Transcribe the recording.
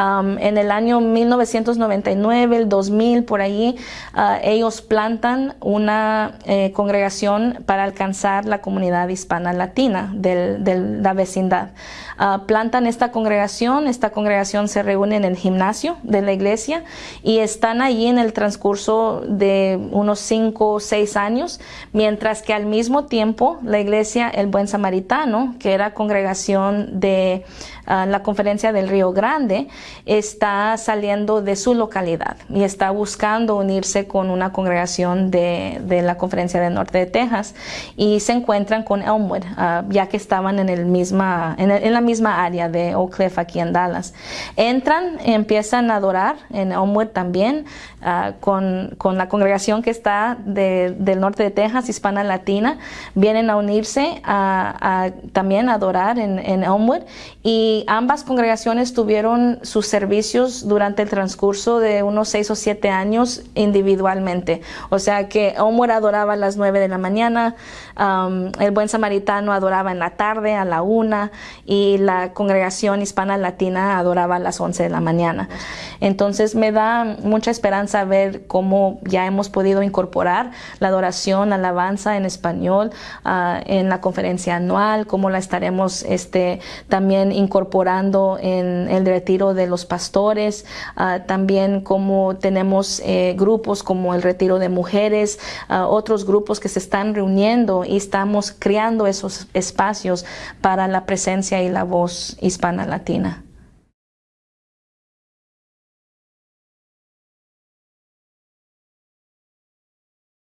En el año 1999, el 2000, por ahí, uh, ellos plantan una eh, congregación para alcanzar la comunidad hispana latina de la vecindad. Uh, plantan esta congregación, esta congregación se reúne en el gimnasio de la iglesia y están allí en el transcurso de unos cinco o seis años, mientras que al mismo tiempo la iglesia El Buen Samaritano, que era congregación de uh, la conferencia del Río Grande, está saliendo de su localidad y está buscando unirse con una congregación de, de la Conferencia del Norte de Texas y se encuentran con Elmwood, uh, ya que estaban en, el misma, en, la misma área de Oak Cliff aquí en Dallas. Entran, empiezan a adorar en Elmwood también uh, con, con, la congregación que está de, del norte de Texas, hispana latina, vienen a unirse a también a adorar en, en Elmwood y ambas congregaciones tuvieron su servicios durante el transcurso de unos seis o siete años individualmente. O sea que Omar adoraba a las nueve de la mañana, el buen samaritano adoraba en la tarde a la una y la congregación hispana latina adoraba a las once de la mañana. Entonces me da mucha esperanza ver cómo ya hemos podido incorporar la adoración, alabanza en español uh, en la conferencia anual, cómo la estaremos este, también incorporando en el retiro de los pastores, uh, también como tenemos eh, grupos como el retiro de mujeres, uh, otros grupos que se están reuniendo y estamos creando esos espacios para la presencia y la voz hispana latina.